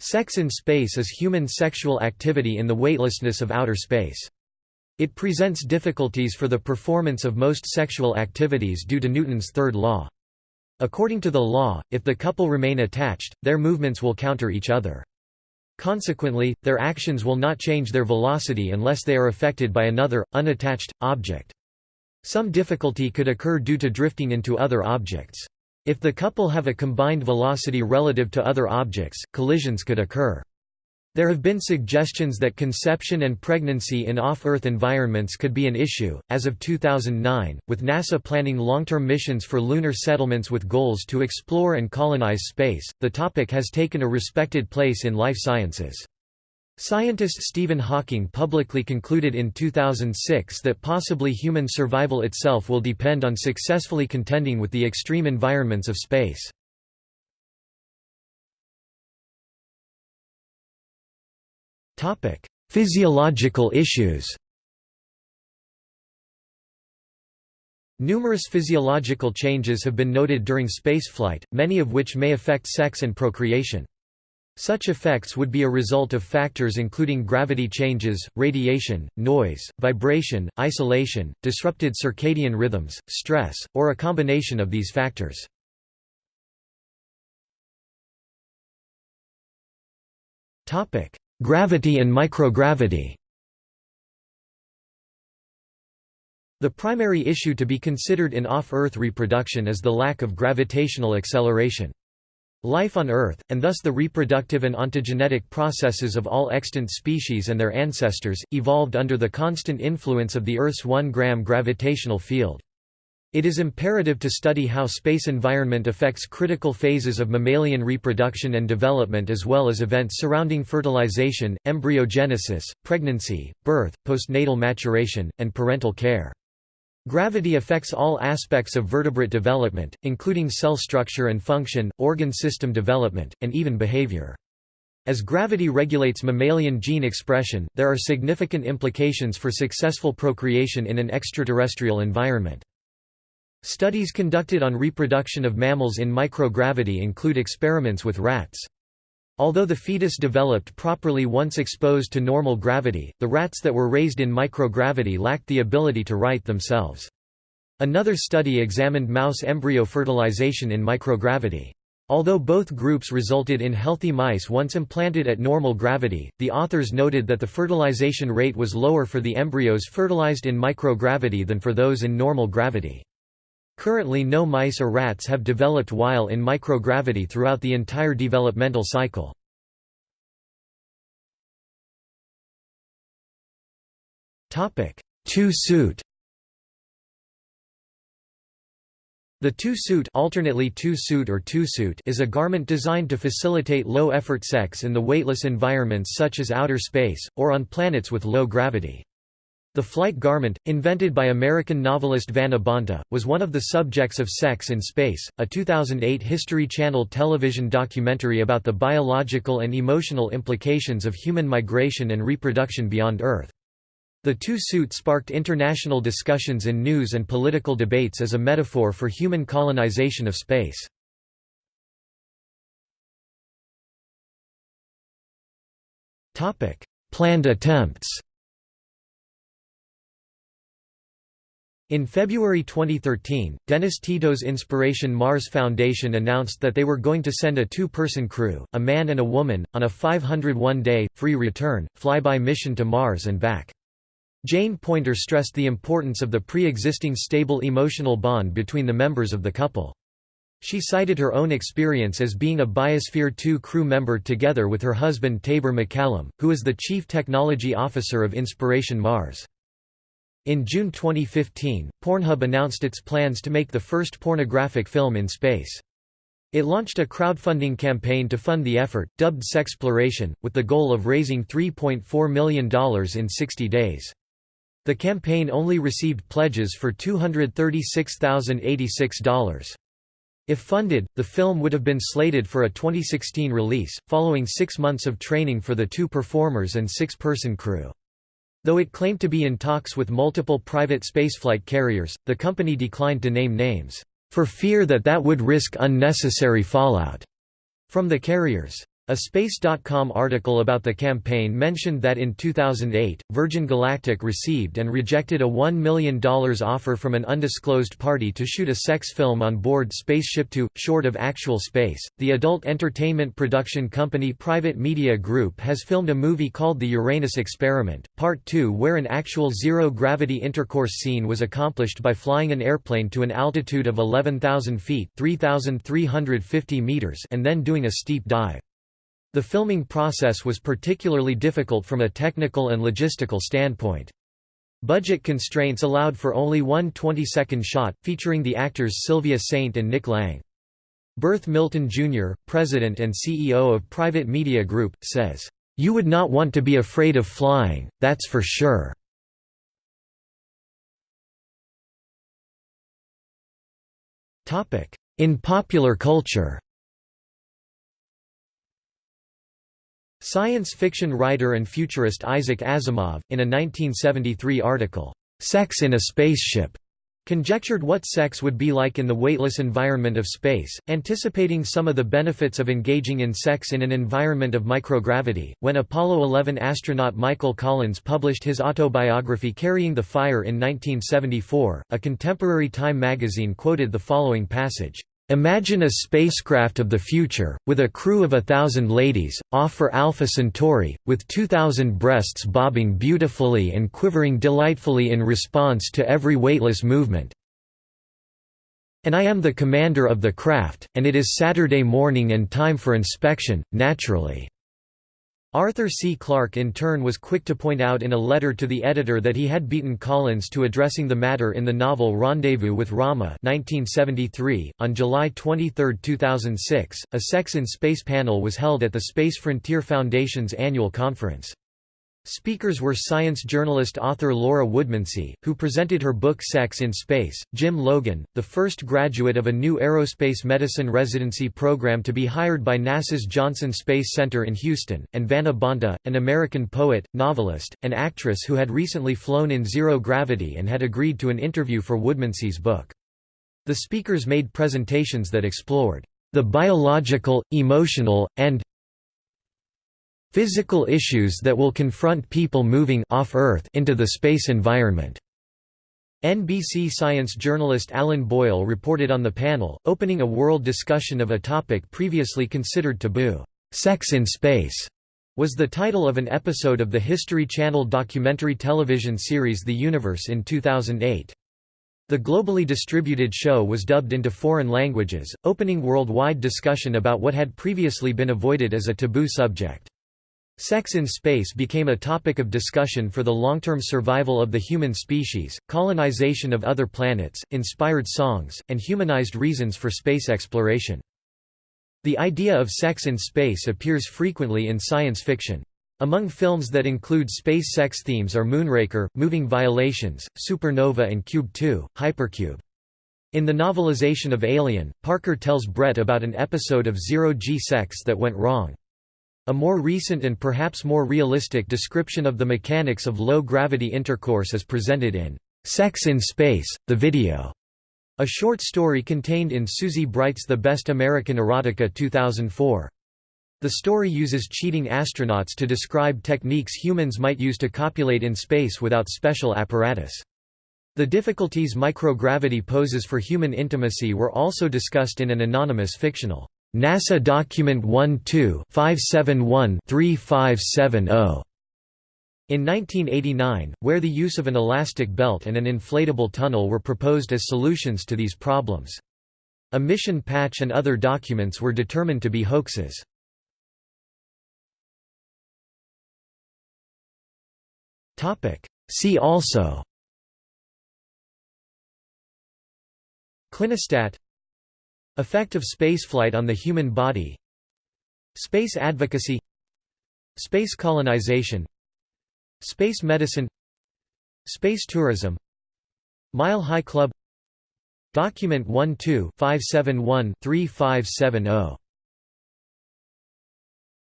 Sex in space is human sexual activity in the weightlessness of outer space. It presents difficulties for the performance of most sexual activities due to Newton's third law. According to the law, if the couple remain attached, their movements will counter each other. Consequently, their actions will not change their velocity unless they are affected by another, unattached, object. Some difficulty could occur due to drifting into other objects. If the couple have a combined velocity relative to other objects, collisions could occur. There have been suggestions that conception and pregnancy in off-Earth environments could be an issue. As of 2009, with NASA planning long-term missions for lunar settlements with goals to explore and colonize space, the topic has taken a respected place in life sciences. Scientist Stephen Hawking publicly concluded in 2006 that possibly human survival itself will depend on successfully contending with the extreme environments of space. Physiological issues Numerous physiological changes have been noted during spaceflight, many of which may affect sex and procreation. Such effects would be a result of factors including gravity changes, radiation, noise, vibration, isolation, disrupted circadian rhythms, stress, or a combination of these factors. Gravity and microgravity The primary issue to be considered in off-Earth reproduction is the lack of gravitational acceleration. Life on Earth, and thus the reproductive and ontogenetic processes of all extant species and their ancestors, evolved under the constant influence of the Earth's 1 gram gravitational field. It is imperative to study how space environment affects critical phases of mammalian reproduction and development as well as events surrounding fertilization, embryogenesis, pregnancy, birth, postnatal maturation, and parental care. Gravity affects all aspects of vertebrate development, including cell structure and function, organ system development, and even behavior. As gravity regulates mammalian gene expression, there are significant implications for successful procreation in an extraterrestrial environment. Studies conducted on reproduction of mammals in microgravity include experiments with rats. Although the fetus developed properly once exposed to normal gravity, the rats that were raised in microgravity lacked the ability to right themselves. Another study examined mouse embryo fertilization in microgravity. Although both groups resulted in healthy mice once implanted at normal gravity, the authors noted that the fertilization rate was lower for the embryos fertilized in microgravity than for those in normal gravity. Currently no mice or rats have developed while in microgravity throughout the entire developmental cycle. Two-suit The two-suit alternately two-suit or two-suit is a garment designed to facilitate low-effort sex in the weightless environments such as outer space, or on planets with low gravity. The flight garment, invented by American novelist Vanna Bonta, was one of the subjects of Sex in Space, a 2008 History Channel television documentary about the biological and emotional implications of human migration and reproduction beyond Earth. The two-suit sparked international discussions in news and political debates as a metaphor for human colonization of space. Planned attempts In February 2013, Dennis Tito's Inspiration Mars Foundation announced that they were going to send a two-person crew, a man and a woman, on a 501-day, free return, flyby mission to Mars and back. Jane Poynter stressed the importance of the pre-existing stable emotional bond between the members of the couple. She cited her own experience as being a Biosphere 2 crew member together with her husband Taber MacCallum, who is the Chief Technology Officer of Inspiration Mars. In June 2015, Pornhub announced its plans to make the first pornographic film in space. It launched a crowdfunding campaign to fund the effort, dubbed Sexploration, with the goal of raising $3.4 million in 60 days. The campaign only received pledges for $236,086. If funded, the film would have been slated for a 2016 release, following six months of training for the two performers and six-person crew. Though it claimed to be in talks with multiple private spaceflight carriers, the company declined to name names, for fear that that would risk unnecessary fallout from the carriers. A Space.com article about the campaign mentioned that in 2008, Virgin Galactic received and rejected a $1 million offer from an undisclosed party to shoot a sex film on board Spaceship Two, short of actual space. The adult entertainment production company Private Media Group has filmed a movie called The Uranus Experiment, Part 2, where an actual zero gravity intercourse scene was accomplished by flying an airplane to an altitude of 11,000 feet (3,350 meters and then doing a steep dive. The filming process was particularly difficult from a technical and logistical standpoint. Budget constraints allowed for only one 20-second shot, featuring the actors Sylvia Saint and Nick Lang. Berth Milton Jr., president and CEO of Private Media Group, says, "...you would not want to be afraid of flying, that's for sure." In popular culture Science fiction writer and futurist Isaac Asimov, in a 1973 article, "'Sex in a Spaceship' conjectured what sex would be like in the weightless environment of space, anticipating some of the benefits of engaging in sex in an environment of microgravity. When Apollo 11 astronaut Michael Collins published his autobiography Carrying the Fire in 1974, a contemporary Time magazine quoted the following passage. Imagine a spacecraft of the future, with a crew of a thousand ladies, off for Alpha Centauri, with two thousand breasts bobbing beautifully and quivering delightfully in response to every weightless movement. And I am the commander of the craft, and it is Saturday morning and time for inspection, naturally. Arthur C. Clarke in turn was quick to point out in a letter to the editor that he had beaten Collins to addressing the matter in the novel Rendezvous with Rama 1973. .On July 23, 2006, a Sex in Space panel was held at the Space Frontier Foundation's annual conference. Speakers were science journalist author Laura Woodmansee, who presented her book Sex in Space, Jim Logan, the first graduate of a new aerospace medicine residency program to be hired by NASA's Johnson Space Center in Houston, and Vanna Bonta, an American poet, novelist, and actress who had recently flown in zero gravity and had agreed to an interview for Woodmansee's book. The speakers made presentations that explored the biological, emotional, and physical issues that will confront people moving off Earth into the space environment. NBC science journalist Alan Boyle reported on the panel, opening a world discussion of a topic previously considered taboo. Sex in Space was the title of an episode of the History Channel documentary television series The Universe in 2008. The globally distributed show was dubbed into foreign languages, opening worldwide discussion about what had previously been avoided as a taboo subject. Sex in space became a topic of discussion for the long-term survival of the human species, colonization of other planets, inspired songs, and humanized reasons for space exploration. The idea of sex in space appears frequently in science fiction. Among films that include space sex themes are Moonraker, Moving Violations, Supernova and Cube 2, Hypercube. In the novelization of Alien, Parker tells Brett about an episode of zero-G sex that went wrong. A more recent and perhaps more realistic description of the mechanics of low-gravity intercourse is presented in "'Sex in Space, the Video' a short story contained in Susie Bright's The Best American Erotica 2004. The story uses cheating astronauts to describe techniques humans might use to copulate in space without special apparatus. The difficulties microgravity poses for human intimacy were also discussed in an anonymous fictional NASA Document 12-571-3570. In 1989, where the use of an elastic belt and an inflatable tunnel were proposed as solutions to these problems. A mission patch and other documents were determined to be hoaxes. See also Clinostat Effect of spaceflight on the human body Space advocacy Space colonization Space medicine Space tourism Mile High Club Document 12-571-3570